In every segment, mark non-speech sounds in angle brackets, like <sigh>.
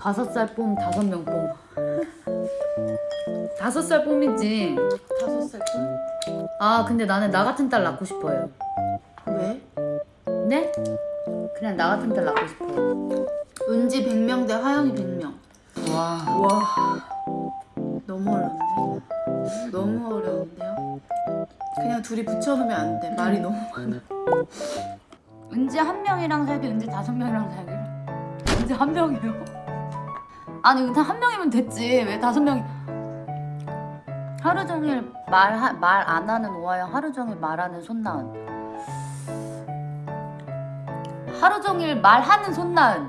다섯 살 뽐, 다섯 명 뽐. 다섯 살 뽐이지. 다섯 살 뿐? 아 근데 나는 나 같은 딸 낳고 싶어요. 왜? 네? 그냥 나 같은 딸 낳고 싶어요. 은지 100명 대 화영이 100명. 와. 와. 너무 어려운데? 너무 어려운데요? 그냥 둘이 붙여놓으면 안 돼. 말이 너무 많아. 은지 한 명이랑 살기, 은지 다섯 명이랑 살기. 은지 한 명이요? 아니 은지 한 명이면 됐지. 왜 다섯 명이? 하루 종일 말 말 안 하는 오하영, 하루 종일 말하는 손나은. 하루 종일 말하는 손나은.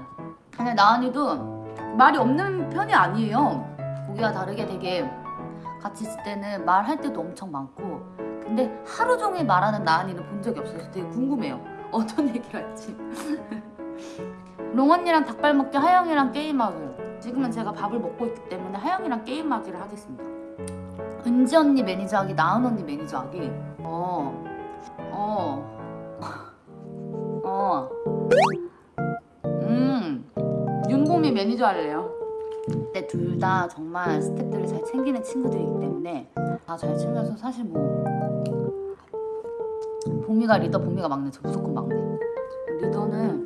근데 나은이도 말이 없는 편이 아니에요. 보기와 다르게 되게 같이 있을 때는 말할 때도 엄청 많고 근데 하루 종일 말하는 나은이는 본 적이 없어서 되게 궁금해요. 어떤 얘기를 할지. <laughs> 롱 언니랑 닭발 먹기, 하영이랑 게임하기. 지금은 제가 밥을 먹고 있기 때문에 하영이랑 게임하기를 하겠습니다. 은지 언니 매니저하기, 나은 언니 매니저하기. 어, 어, <laughs> 어. 음, 윤보미 매니저 할래요. 근데 둘 다 정말 스태프들을 잘 챙기는 친구들이기 때문에 다 잘 챙겨서 사실 뭐 보미가 리더, 보미가 막내, 저 무조건 막내. 리더는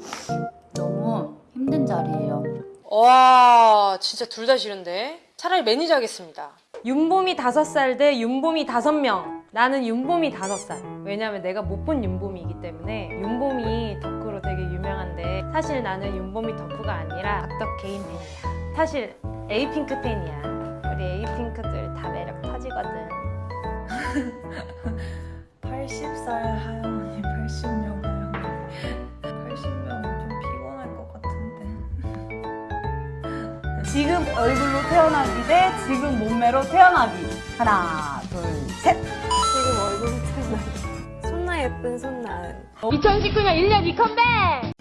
너무 힘든 자리예요. 와 진짜 둘 다 싫은데 차라리 매니저 하겠습니다 윤보미 다섯 살 대 윤보미 다섯 명. 나는 윤보미 다섯 살. 왜냐면 내가 못 본 윤보미기 때문에 윤보미 덕후로 되게 유명한데 사실 나는 윤보미 덕후가 아니라 악덕 개인 팬이야. 사실 에이핑크 팬이야. 우리 에이핑크들 다 매력 터지거든. 80살 하영 언 지금 얼굴로 태어나기 대 지금 몸매로 태어나기. 하나, 둘, 셋. 지금 얼굴이 태어나. 손나 예쁜 손나은. 2019년 1년 2컴백!